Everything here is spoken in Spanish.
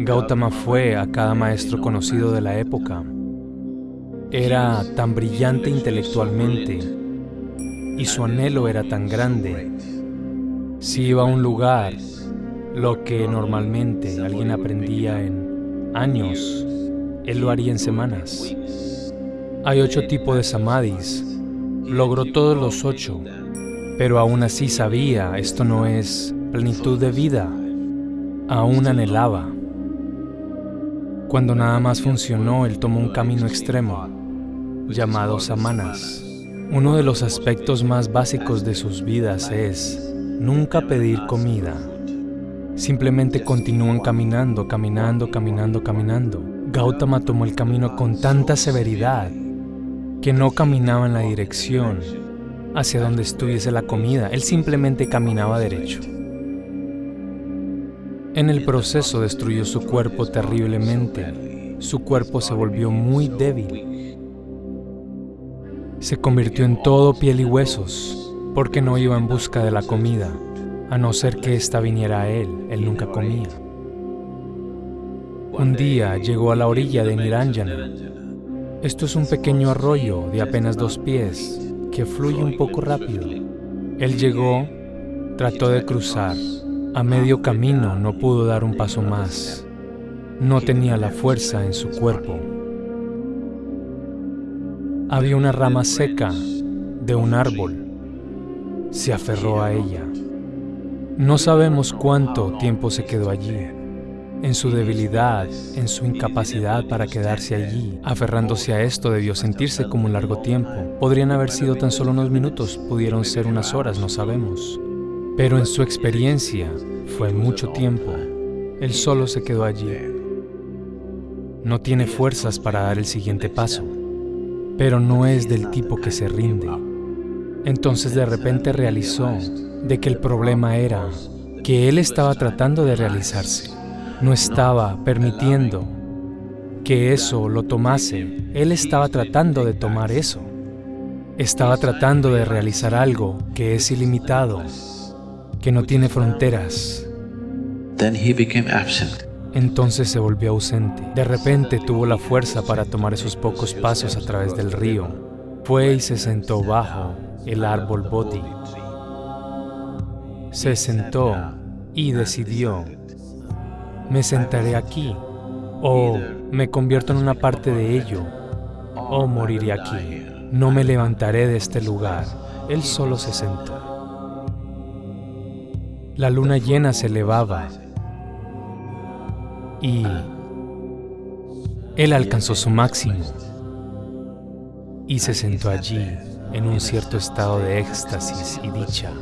Gautama fue a cada maestro conocido de la época. Era tan brillante intelectualmente y su anhelo era tan grande. Si iba a un lugar, lo que normalmente alguien aprendía en años, él lo haría en semanas. Hay ocho tipos de samadhis. Logró todos los ocho, pero aún así sabía, esto no es plenitud de vida. Aún anhelaba. Cuando nada más funcionó, él tomó un camino extremo, llamado samanas. Uno de los aspectos más básicos de sus vidas es nunca pedir comida. Simplemente continúan caminando, caminando, caminando, caminando. Gautama tomó el camino con tanta severidad que no caminaba en la dirección hacia donde estuviese la comida, él simplemente caminaba derecho. En el proceso destruyó su cuerpo terriblemente. Su cuerpo se volvió muy débil. Se convirtió en todo piel y huesos, porque no iba en busca de la comida, a no ser que ésta viniera a él, él nunca comía. Un día llegó a la orilla de Niranjana. Esto es un pequeño arroyo de apenas dos pies, que fluye un poco rápido. Él llegó, trató de cruzar, a medio camino no pudo dar un paso más. No tenía la fuerza en su cuerpo. Había una rama seca de un árbol. Se aferró a ella. No sabemos cuánto tiempo se quedó allí. En su debilidad, en su incapacidad para quedarse allí, aferrándose a esto debió sentirse como un largo tiempo. Podrían haber sido tan solo unos minutos, pudieron ser unas horas, no sabemos. Pero en su experiencia fue mucho tiempo. Él solo se quedó allí. No tiene fuerzas para dar el siguiente paso, pero no es del tipo que se rinde. Entonces de repente realizó de que el problema era que él estaba tratando de realizarse. No estaba permitiendo que eso lo tomase. Él estaba tratando de tomar eso. Estaba tratando de realizar algo que es ilimitado, que no tiene fronteras. Entonces se volvió ausente. De repente tuvo la fuerza para tomar esos pocos pasos a través del río. Fue y se sentó bajo el árbol Bodhi. Se sentó y decidió, me sentaré aquí, o me convierto en una parte de ello, o moriré aquí. No me levantaré de este lugar. Él solo se sentó. La luna llena se elevaba y él alcanzó su máximo y se sentó allí en un cierto estado de éxtasis y dicha.